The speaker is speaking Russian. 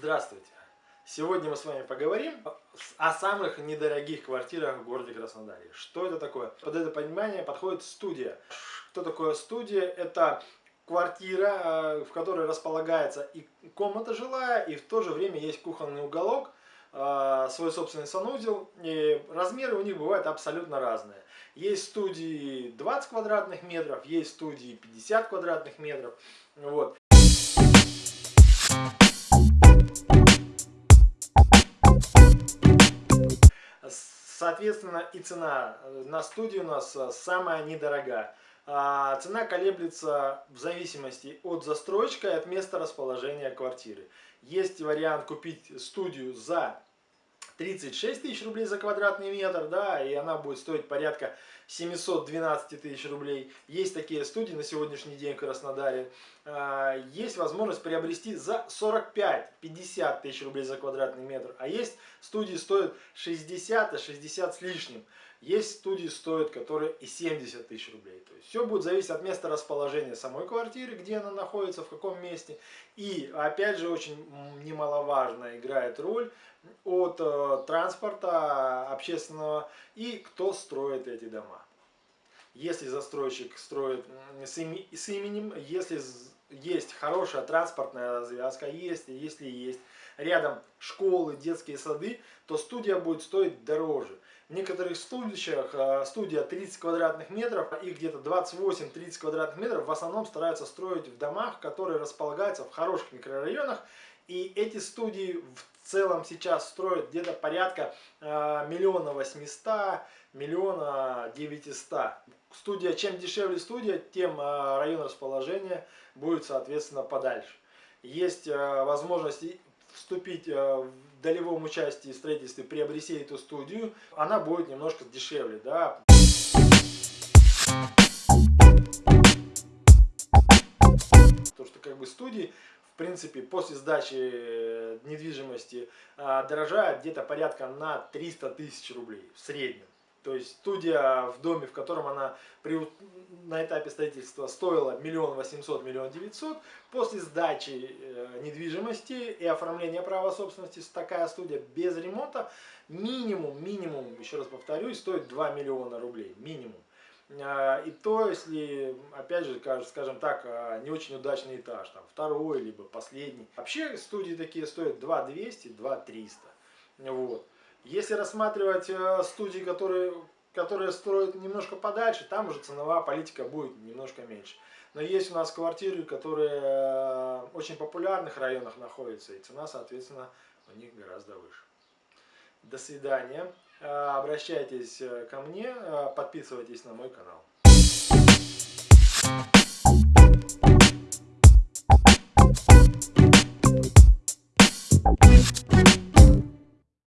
Здравствуйте! Сегодня мы с вами поговорим о самых недорогих квартирах в городе Краснодаре. Что это такое? Под это понимание подходит студия. Что такое студия? Это квартира, э, в которой располагается и комната жилая, и в то же время есть кухонный уголок, э, свой собственный санузел. И размеры у них бывают абсолютно разные. Есть студии 20 квадратных метров, есть студии 50 квадратных метров. Вот. Соответственно, и цена на студию у нас э, самая недорогая. А, цена колеблется в зависимости от застройщика и от места расположения квартиры. Есть вариант купить студию за 36 тысяч рублей за квадратный метр, да, и она будет стоить порядка 712 тысяч рублей. Есть такие студии на сегодняшний день в Краснодаре. А, есть возможность приобрести за 45-50 тысяч рублей за квадратный метр. А есть студии стоят 60, а 60 с лишним. Есть студии стоят, которые и 70 тысяч рублей. То есть все будет зависеть от места расположения самой квартиры, где она находится, в каком месте. И опять же очень немаловажно играет роль от э, транспорта общественного и кто строит эти дома. Если застройщик строит с, именем, если есть хорошая транспортная развязка, если, если есть рядом школы, детские сады, то студия будет стоить дороже. В некоторых студиях э, студия 30 квадратных метров, их где-то 28-30 квадратных метров в основном стараются строить в домах, которые располагаются в хороших микрорайонах. И эти студии в целом сейчас строят где-то порядка э, миллиона восьмиста, миллиона девятиста. Студия, чем дешевле студия, тем э, район расположения будет соответственно подальше. Есть возможность вступить в долевом участии в строительстве приобрести эту студию, она будет немножко дешевле, да. То, что как бы студии, принципе, после сдачи э, недвижимости а, дорожают где-то порядка на 300 тысяч рублей в среднем. То есть студия в доме, в котором она при, на этапе строительства стоила миллион восемьсот, миллион девятьсот, после сдачи э, недвижимости и оформления права собственности, такая студия без ремонта минимум, минимум, еще раз повторюсь, стоит 2 миллиона рублей, минимум. Э, и то, если, опять же, скажем так, э, не очень удачный этаж, там второй, либо последний. Вообще студии такие стоят 2 200, 2 300. Вот. Если рассматривать э, студии, которые, которые строят немножко подальше, там уже ценовая политика будет немножко меньше. Но есть у нас квартиры, которые в очень популярных районах находятся, и цена, соответственно, у них гораздо выше. До свидания. Э, обращайтесь э, ко мне, подписывайтесь на мой канал.